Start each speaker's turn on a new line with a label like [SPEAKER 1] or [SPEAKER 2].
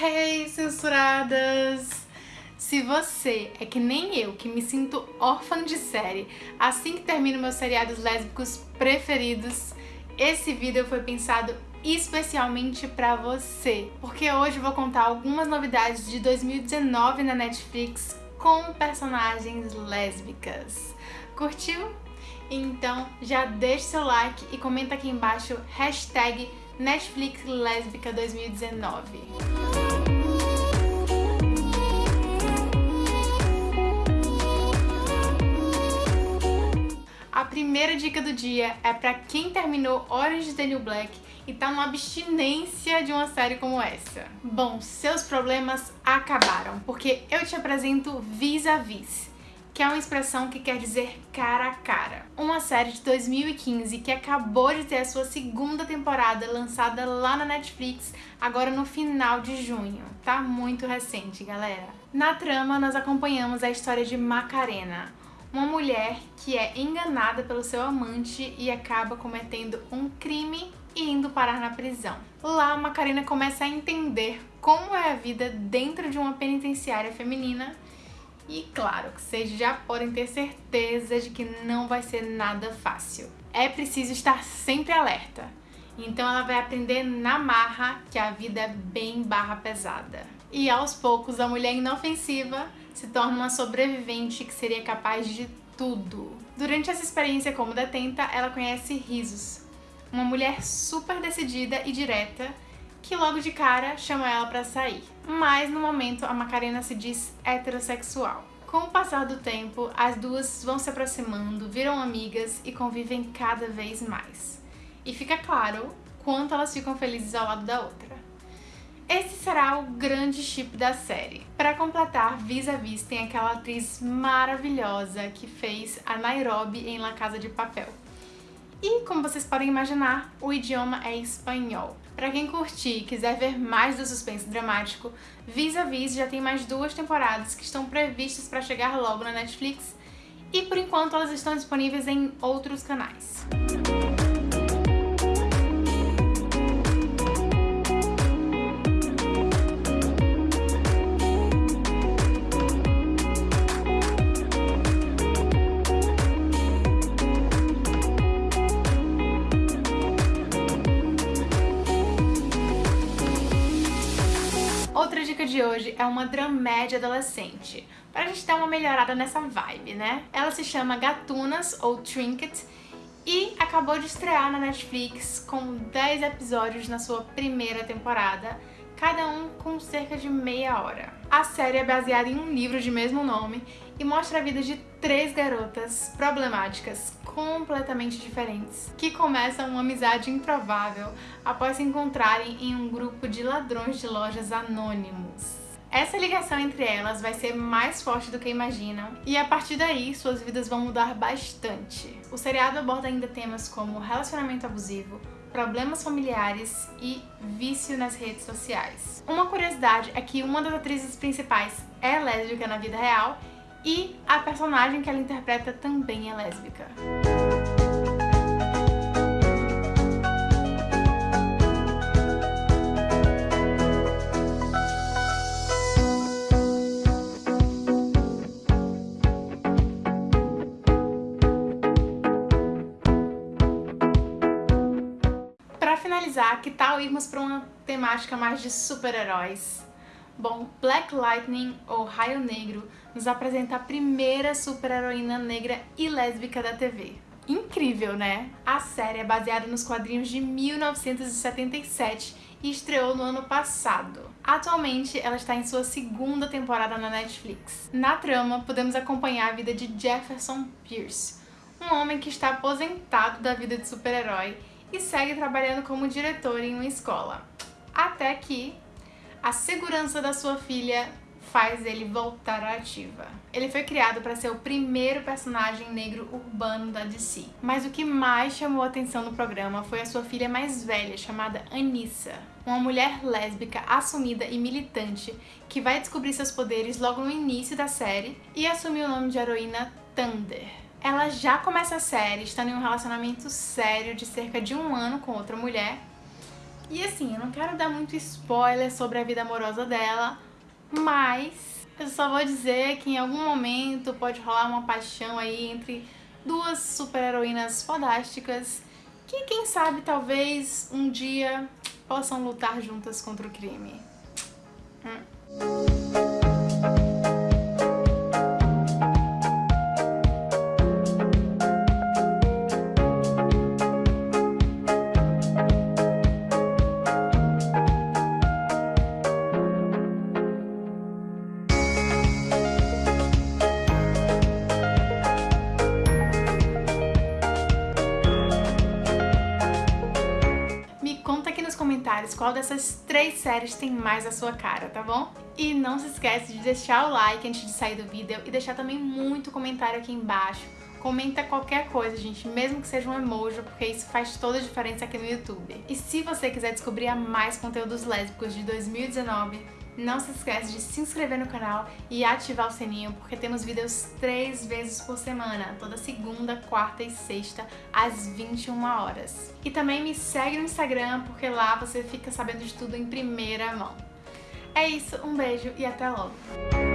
[SPEAKER 1] Hey, censuradas! Se você é que nem eu, que me sinto órfã de série assim que termino meus seriados lésbicos preferidos, esse vídeo foi pensado especialmente pra você, porque hoje eu vou contar algumas novidades de 2019 na Netflix com personagens lésbicas. Curtiu? Então já deixa seu like e comenta aqui embaixo hashtag Netflix Lésbica 2019. Primeira dica do dia é pra quem terminou Orange is the New Black e tá numa abstinência de uma série como essa. Bom, seus problemas acabaram, porque eu te apresento Vis-a-Vis. -vis que é uma expressão que quer dizer cara a cara. Uma série de 2015 que acabou de ter a sua segunda temporada lançada lá na Netflix, agora no final de junho. Tá muito recente, galera. Na trama, nós acompanhamos a história de Macarena, uma mulher que é enganada pelo seu amante e acaba cometendo um crime e indo parar na prisão. Lá, Macarena começa a entender como é a vida dentro de uma penitenciária feminina e claro, vocês já podem ter certeza de que não vai ser nada fácil. É preciso estar sempre alerta. Então ela vai aprender na marra que a vida é bem barra pesada. E aos poucos a mulher inofensiva se torna uma sobrevivente que seria capaz de tudo. Durante essa experiência como detenta, ela conhece Risos, uma mulher super decidida e direta que logo de cara chama ela pra sair. Mas no momento a Macarena se diz heterossexual. Com o passar do tempo, as duas vão se aproximando, viram amigas e convivem cada vez mais. E fica claro quanto elas ficam felizes ao lado da outra. Esse será o grande chip da série. Para completar, Vis a Vis tem aquela atriz maravilhosa que fez a Nairobi em La Casa de Papel. E, como vocês podem imaginar, o idioma é espanhol. Para quem curtir e quiser ver mais do suspense dramático, Vis a Vis já tem mais duas temporadas que estão previstas para chegar logo na Netflix e por enquanto elas estão disponíveis em outros canais. De hoje é uma dramédia adolescente, para a gente dar uma melhorada nessa vibe, né? Ela se chama Gatunas, ou Trinket, e acabou de estrear na Netflix com 10 episódios na sua primeira temporada, cada um com cerca de meia hora. A série é baseada em um livro de mesmo nome e mostra a vida de três garotas problemáticas completamente diferentes que começam uma amizade improvável após se encontrarem em um grupo de ladrões de lojas anônimos. Essa ligação entre elas vai ser mais forte do que imaginam e a partir daí suas vidas vão mudar bastante. O seriado aborda ainda temas como relacionamento abusivo, problemas familiares e vício nas redes sociais. Uma curiosidade é que uma das atrizes principais é lésbica na vida real e a personagem que ela interpreta também é lésbica. Finalizar, que tal irmos para uma temática mais de super-heróis? Bom, Black Lightning, ou Raio Negro, nos apresenta a primeira super-heroína negra e lésbica da TV. Incrível, né? A série é baseada nos quadrinhos de 1977 e estreou no ano passado. Atualmente, ela está em sua segunda temporada na Netflix. Na trama, podemos acompanhar a vida de Jefferson Pierce, um homem que está aposentado da vida de super-herói e segue trabalhando como diretor em uma escola. Até que a segurança da sua filha faz ele voltar à ativa. Ele foi criado para ser o primeiro personagem negro urbano da DC. Mas o que mais chamou atenção no programa foi a sua filha mais velha, chamada Anissa, uma mulher lésbica assumida e militante que vai descobrir seus poderes logo no início da série e assumir o nome de heroína Thunder. Ela já começa a série estando em um relacionamento sério de cerca de um ano com outra mulher E assim, eu não quero dar muito spoiler sobre a vida amorosa dela, mas eu só vou dizer que em algum momento pode rolar uma paixão aí entre duas super-heroínas fodásticas que, quem sabe, talvez um dia possam lutar juntas contra o crime. Hum. Comentários qual dessas três séries tem mais a sua cara, tá bom? E não se esquece de deixar o like antes de sair do vídeo e deixar também muito comentário aqui embaixo. Comenta qualquer coisa, gente, mesmo que seja um emoji, porque isso faz toda a diferença aqui no YouTube. E se você quiser descobrir mais conteúdos lésbicos de 2019, não se esquece de se inscrever no canal e ativar o sininho, porque temos vídeos três vezes por semana, toda segunda, quarta e sexta, às 21 horas. E também me segue no Instagram, porque lá você fica sabendo de tudo em primeira mão. É isso, um beijo e até logo!